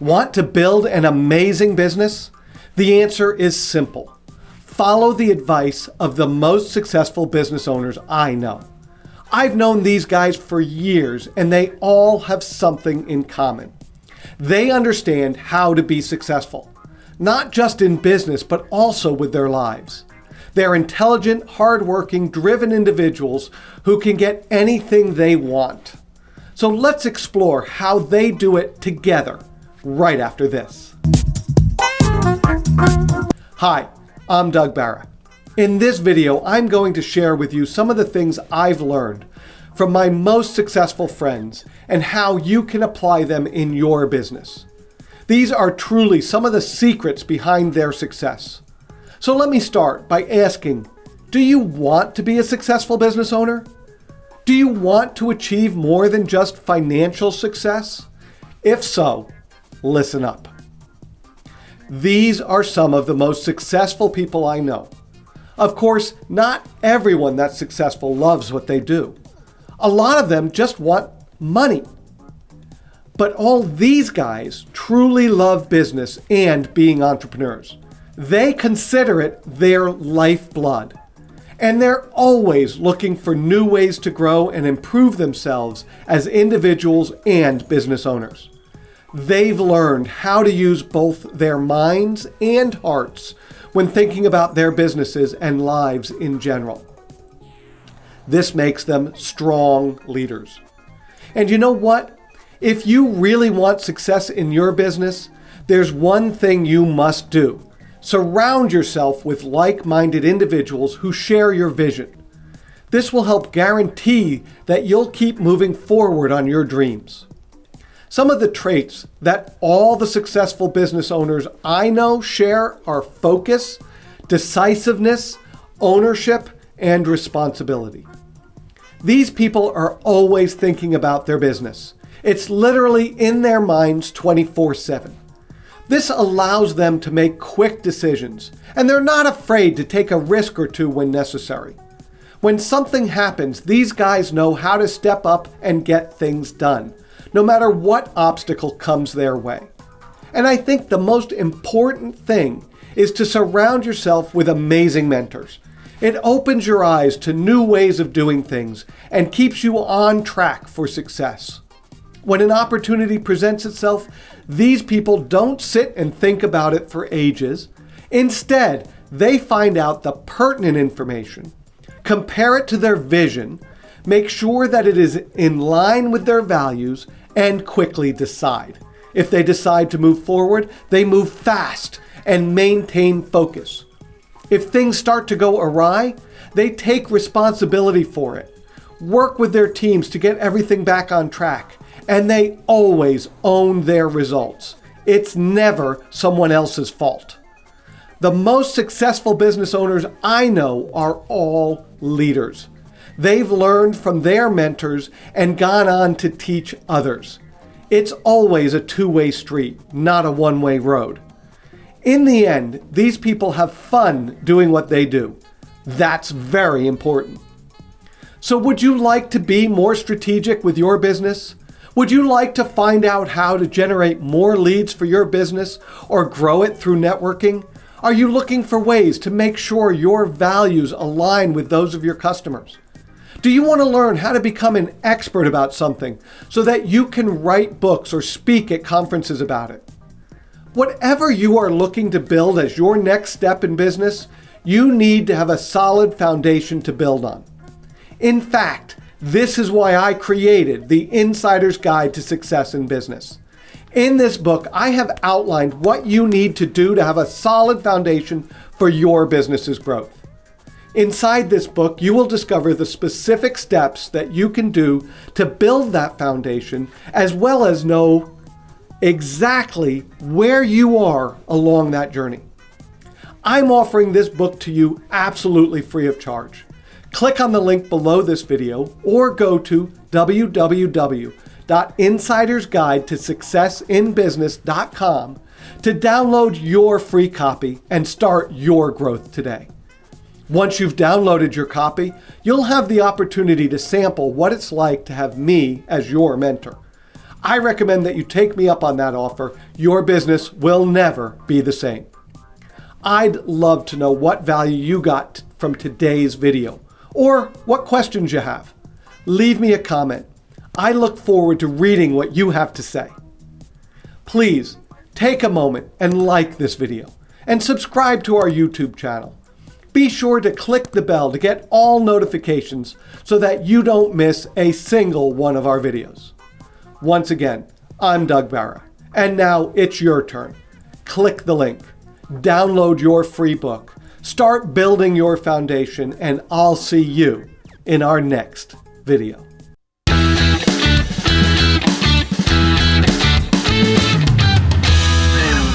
Want to build an amazing business? The answer is simple. Follow the advice of the most successful business owners I know. I've known these guys for years and they all have something in common. They understand how to be successful, not just in business, but also with their lives. They're intelligent, hardworking, driven individuals who can get anything they want. So let's explore how they do it together right after this. Hi, I'm Doug Barra. In this video, I'm going to share with you some of the things I've learned from my most successful friends and how you can apply them in your business. These are truly some of the secrets behind their success. So let me start by asking, do you want to be a successful business owner? Do you want to achieve more than just financial success? If so, listen up. These are some of the most successful people I know. Of course, not everyone that's successful loves what they do. A lot of them just want money. But all these guys truly love business and being entrepreneurs. They consider it their lifeblood. And they're always looking for new ways to grow and improve themselves as individuals and business owners. They've learned how to use both their minds and hearts when thinking about their businesses and lives in general. This makes them strong leaders. And you know what? If you really want success in your business, there's one thing you must do. Surround yourself with like-minded individuals who share your vision. This will help guarantee that you'll keep moving forward on your dreams. Some of the traits that all the successful business owners I know share are focus, decisiveness, ownership, and responsibility. These people are always thinking about their business. It's literally in their minds 24 7. This allows them to make quick decisions, and they're not afraid to take a risk or two when necessary. When something happens, these guys know how to step up and get things done, no matter what obstacle comes their way. And I think the most important thing is to surround yourself with amazing mentors. It opens your eyes to new ways of doing things and keeps you on track for success. When an opportunity presents itself, these people don't sit and think about it for ages. Instead, they find out the pertinent information, compare it to their vision, make sure that it is in line with their values, and quickly decide. If they decide to move forward, they move fast and maintain focus. If things start to go awry, they take responsibility for it, work with their teams to get everything back on track, and they always own their results. It's never someone else's fault. The most successful business owners I know are all leaders. They've learned from their mentors and gone on to teach others. It's always a two-way street, not a one-way road. In the end, these people have fun doing what they do. That's very important. So would you like to be more strategic with your business? Would you like to find out how to generate more leads for your business or grow it through networking? Are you looking for ways to make sure your values align with those of your customers? Do you want to learn how to become an expert about something so that you can write books or speak at conferences about it? Whatever you are looking to build as your next step in business, you need to have a solid foundation to build on. In fact, this is why I created the Insider's Guide to Success in Business. In this book, I have outlined what you need to do to have a solid foundation for your business's growth. Inside this book, you will discover the specific steps that you can do to build that foundation, as well as know exactly where you are along that journey. I'm offering this book to you absolutely free of charge. Click on the link below this video or go to www.insidersguidetosuccessinbusiness.com to download your free copy and start your growth today. Once you've downloaded your copy, you'll have the opportunity to sample what it's like to have me as your mentor. I recommend that you take me up on that offer. Your business will never be the same. I'd love to know what value you got from today's video or what questions you have. Leave me a comment. I look forward to reading what you have to say. Please take a moment and like this video and subscribe to our YouTube channel. Be sure to click the bell to get all notifications so that you don't miss a single one of our videos. Once again, I'm Doug Barra, and now it's your turn. Click the link, download your free book, start building your foundation, and I'll see you in our next video.